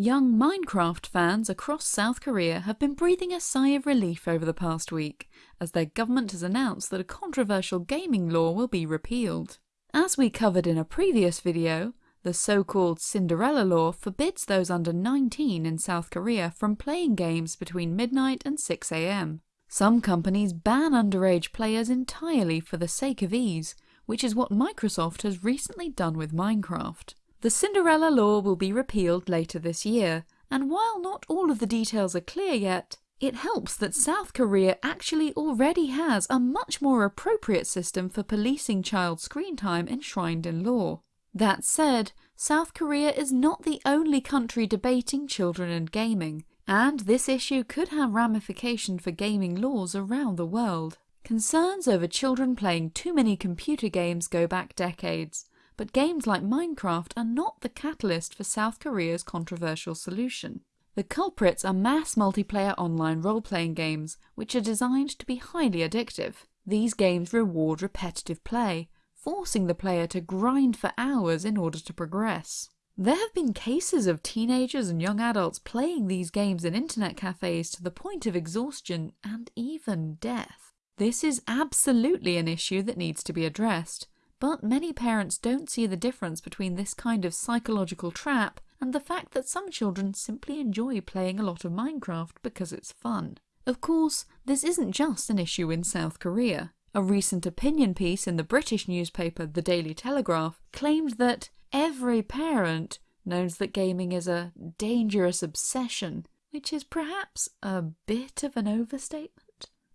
Young Minecraft fans across South Korea have been breathing a sigh of relief over the past week, as their government has announced that a controversial gaming law will be repealed. As we covered in a previous video, the so-called Cinderella Law forbids those under 19 in South Korea from playing games between midnight and 6am. Some companies ban underage players entirely for the sake of ease, which is what Microsoft has recently done with Minecraft. The Cinderella law will be repealed later this year, and while not all of the details are clear yet, it helps that South Korea actually already has a much more appropriate system for policing child screen time enshrined in law. That said, South Korea is not the only country debating children and gaming, and this issue could have ramifications for gaming laws around the world. Concerns over children playing too many computer games go back decades, but games like Minecraft are not the catalyst for South Korea's controversial solution. The culprits are mass multiplayer online role-playing games, which are designed to be highly addictive. These games reward repetitive play, forcing the player to grind for hours in order to progress. There have been cases of teenagers and young adults playing these games in internet cafes to the point of exhaustion and even death. This is absolutely an issue that needs to be addressed, but many parents don't see the difference between this kind of psychological trap and the fact that some children simply enjoy playing a lot of Minecraft because it's fun. Of course, this isn't just an issue in South Korea. A recent opinion piece in the British newspaper The Daily Telegraph claimed that every parent knows that gaming is a dangerous obsession, which is perhaps a bit of an overstatement.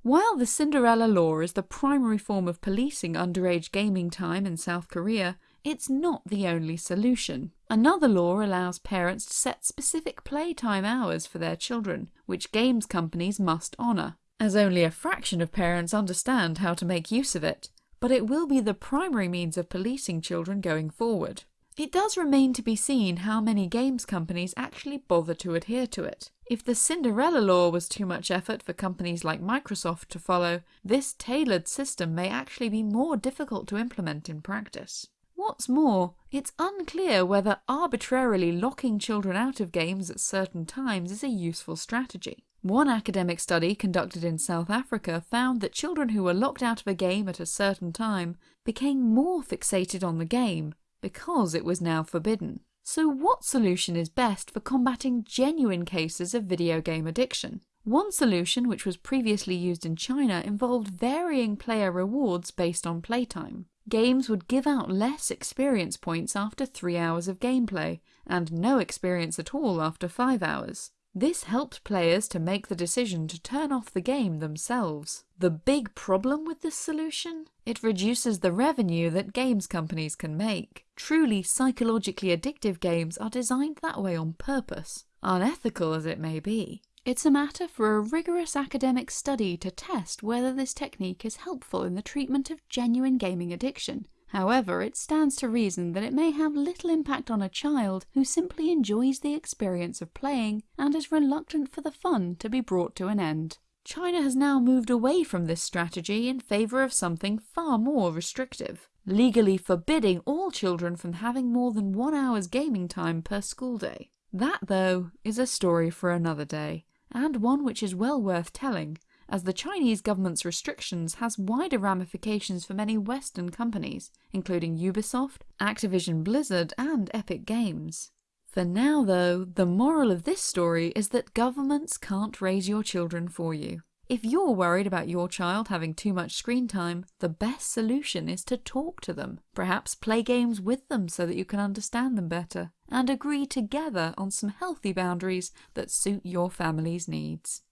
While the Cinderella Law is the primary form of policing underage gaming time in South Korea, it's not the only solution. Another law allows parents to set specific playtime hours for their children, which games companies must honour, as only a fraction of parents understand how to make use of it, but it will be the primary means of policing children going forward. It does remain to be seen how many games companies actually bother to adhere to it. If the Cinderella law was too much effort for companies like Microsoft to follow, this tailored system may actually be more difficult to implement in practice. What's more, it's unclear whether arbitrarily locking children out of games at certain times is a useful strategy. One academic study conducted in South Africa found that children who were locked out of a game at a certain time became more fixated on the game, because it was now forbidden. So what solution is best for combating genuine cases of video game addiction? One solution, which was previously used in China, involved varying player rewards based on playtime. Games would give out less experience points after 3 hours of gameplay, and no experience at all after 5 hours. This helped players to make the decision to turn off the game themselves. The big problem with this solution? It reduces the revenue that games companies can make. Truly psychologically addictive games are designed that way on purpose, unethical as it may be. It's a matter for a rigorous academic study to test whether this technique is helpful in the treatment of genuine gaming addiction, However, it stands to reason that it may have little impact on a child who simply enjoys the experience of playing and is reluctant for the fun to be brought to an end. China has now moved away from this strategy in favour of something far more restrictive, legally forbidding all children from having more than one hour's gaming time per school day. That, though, is a story for another day, and one which is well worth telling, as the Chinese government's restrictions has wider ramifications for many Western companies, including Ubisoft, Activision Blizzard and Epic Games. For now though, the moral of this story is that governments can't raise your children for you. If you're worried about your child having too much screen time, the best solution is to talk to them. Perhaps play games with them so that you can understand them better, and agree together on some healthy boundaries that suit your family's needs.